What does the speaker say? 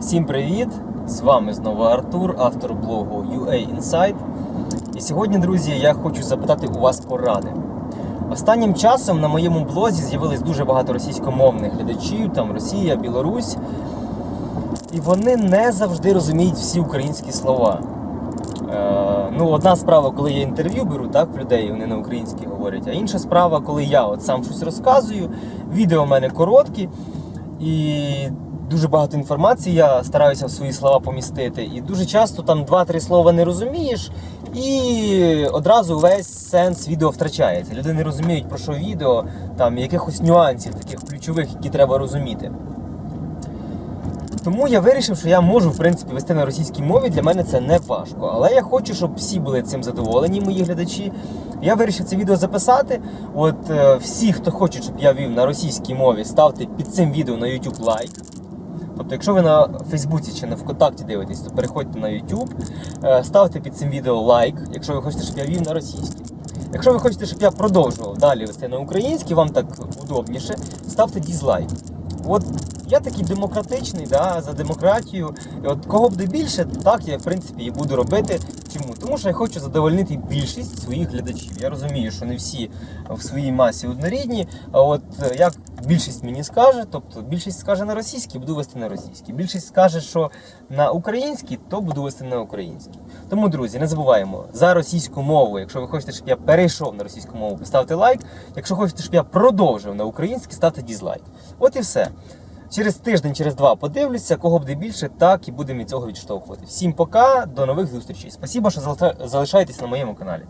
Всім привіт! З вами знову Артур, автор блогу UA Insight. І сьогодні, друзі, я хочу запитати у вас поради. Останнім часом на моєму блозі з'явилось дуже багато російськомовних глядачів, там Росія, Білорусь. І вони не завжди розуміють всі українські слова. Е, ну, одна справа, коли я інтерв'ю беру, так, в людей, вони на українській говорять, а інша справа, коли я от сам щось розказую, відео в мене короткі, і дуже багато інформації я стараюся в свої слова помістити. І дуже часто там два-три слова не розумієш, і одразу весь сенс відео втрачається. Люди не розуміють, про що відео, там якихось нюансів, таких ключових, які треба розуміти. Тому я вирішив, що я можу в принципі вести на російській мові. Для мене це не важко. Але я хочу, щоб всі були цим задоволені, мої глядачі. Я вирішив це відео записати. От е, всі, хто хоче, щоб я вів на російській мові, ставте під цим відео на YouTube лайк. Тобто, якщо ви на Фейсбуці чи на ВКонтакті дивитесь, то переходьте на YouTube, е, ставте під цим відео лайк, якщо ви хочете, щоб я вів на російській. Якщо ви хочете, щоб я продовжував далі вести на українській, вам так удобніше, ставте дізлайк. От я такий демократичний, да, за демократію. І от кого буде більше, так я в принципі і буду робити. Чому? Тому що я хочу задовольнити більшість своїх глядачів. Я розумію, що не всі в своїй масі однорідні. А от е, як більшість мені скаже, тобто більшість скаже на російській, буду вести на російській. Більшість скаже, що на українській, то буду вести на українській. Тому, друзі, не забуваємо за російську мову. Якщо ви хочете, щоб я перейшов на російську мову, поставте лайк. Якщо хочете, щоб я продовжив на українській, ставте дізлайк. От і все. Через тиждень, через два подивлюся, кого буде більше, так і будемо від цього відштовхувати. Всім пока, до нових зустрічей. Спасибо, що залиша- залишаєтесь на моєму каналі.